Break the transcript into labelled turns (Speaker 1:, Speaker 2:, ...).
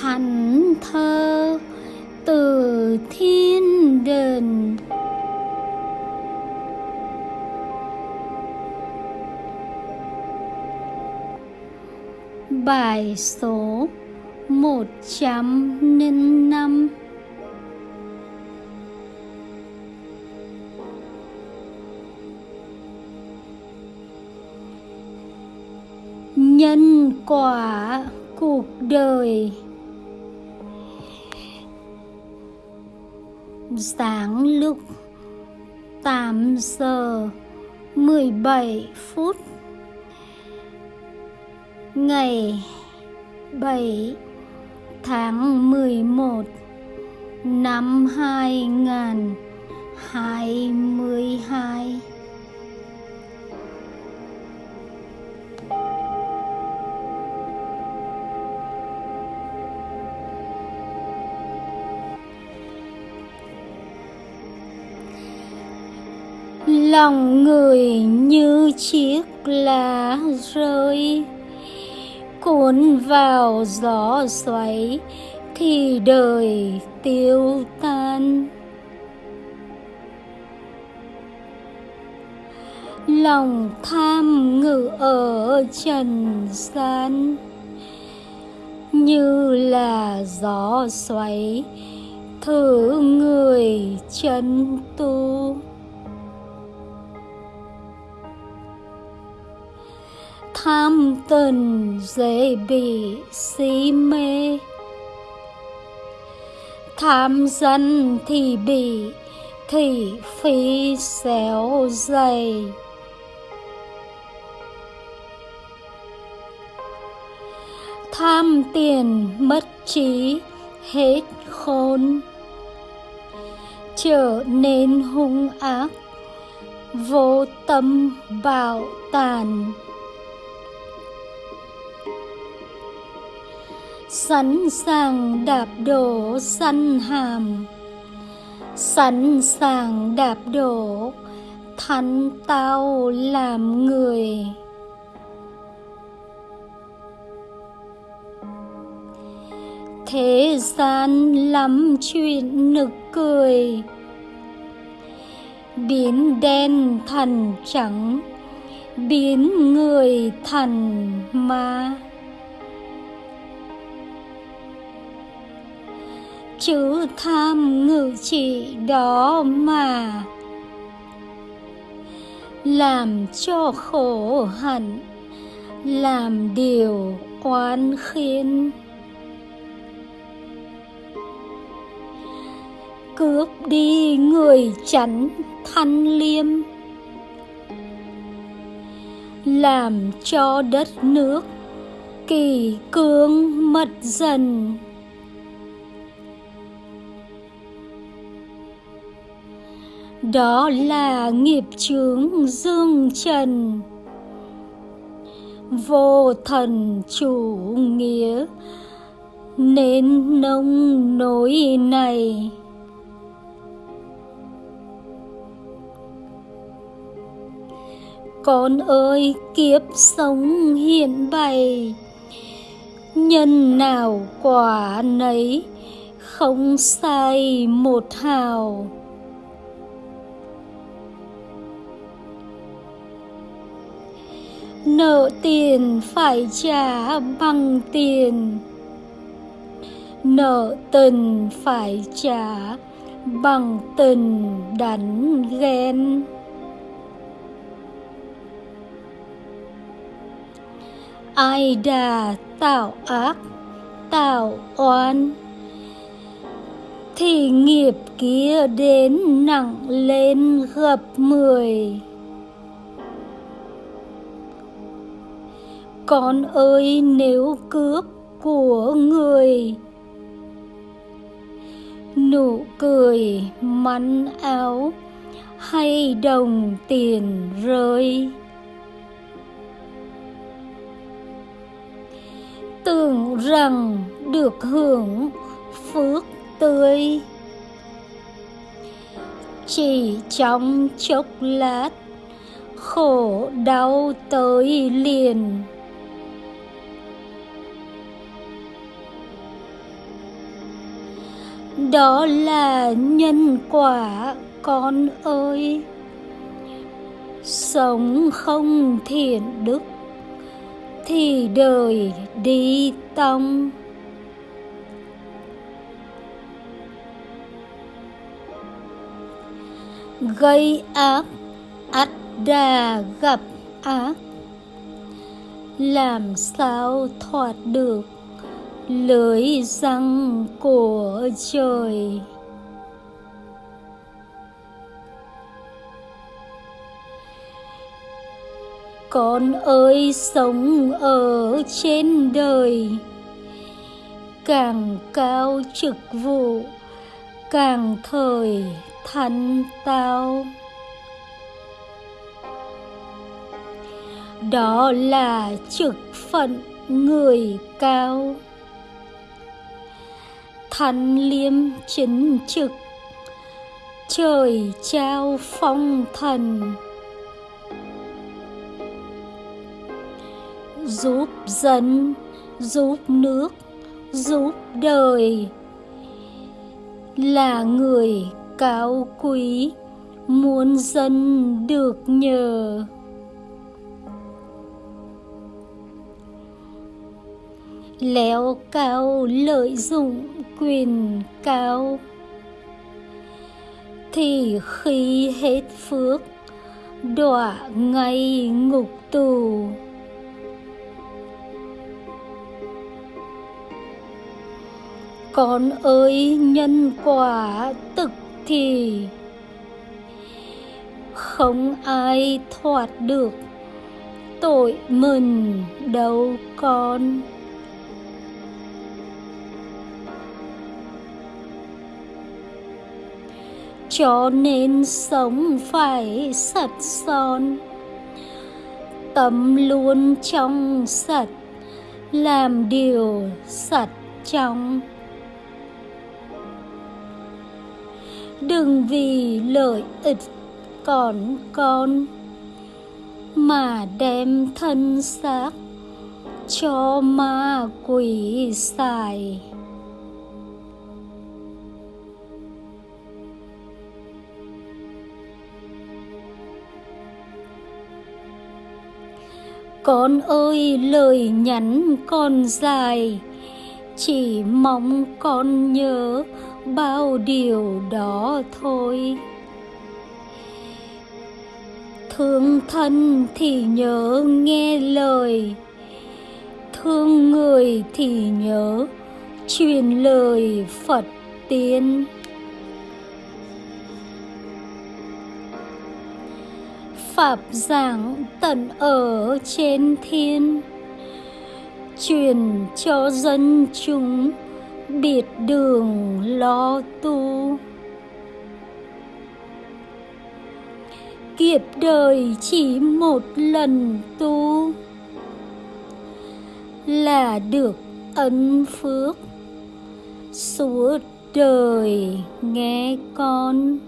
Speaker 1: thánh thơ từ thiên đình Bài số 105 Nhân quả cuộc đời Sáng lúc 8 giờ 17 phút ngày 7 tháng 11 năm 2022 lòng người như chiếc lá rơi. Cuốn vào gió xoáy thì đời tiêu tan. Lòng tham ngự ở trần gian như là gió xoáy, thử người chân tu. Tham tình dễ bị si mê. Tham dân thì bị thị phi xéo dày. Tham tiền mất trí, hết khôn. Trở nên hung ác, vô tâm bạo tàn. Sẵn sàng đạp đổ săn hàm. Sẵn sàng đạp đổ thánh tao làm người. Thế gian lắm chuyện nực cười. Biến đen thành trắng, biến người thành ma. Chữ tham ngự trị đó mà làm cho khổ hạnh, làm điều oan khiến cướp đi người chắn thanh liêm làm cho đất nước kỳ cương mất dần. Đó là nghiệp chướng dương trần. Vô thần chủ nghĩa, nên nông nỗi này. Con ơi, kiếp sống hiện bày, nhân nào quả nấy, không sai một hào. Nợ tiền phải trả bằng tiền. Nợ tình phải trả bằng tình đánh ghen. Ai đà tạo ác, tạo oan, thì nghiệp kia đến nặng lên gấp mười. Con ơi, nếu cướp của người. Nụ cười mắn áo hay đồng tiền rơi. Tưởng rằng được hưởng phước tươi. Chỉ trong chốc lát, khổ đau tới liền. Đó là nhân quả, con ơi. Sống không thiện đức, thì đời đi tông. Gây ác, ắt đà gặp ác. Làm sao thoát được lưới răng của trời. Con ơi, sống ở trên đời. Càng cao chức vụ, càng thời thánh tao. Đó là trực phận người cao thánh liêm chính trực. Trời trao phong thần. Giúp dân, giúp nước, giúp đời. Là người cao quý, muốn dân được nhờ. Léo cao lợi dụng quyền cao. Thì khi hết phước, đọa ngay ngục tù. Con ơi, nhân quả tức thì không ai thoát được tội mình đâu con. Cho nên sống phải sạch son. Tâm luôn trong sạch, làm điều sạch trong. Đừng vì lợi ích còn con mà đem thân xác cho ma quỷ xài. Con ơi, lời nhắn con dài. Chỉ mong con nhớ bao điều đó thôi. Thương thân thì nhớ nghe lời. Thương người thì nhớ truyền lời phật tiên. Pháp giảng tận ở trên thiên. Truyền cho dân chúng biệt đường lo tu. Kiếp đời chỉ một lần tu là được ân phước. Suốt đời nghe con.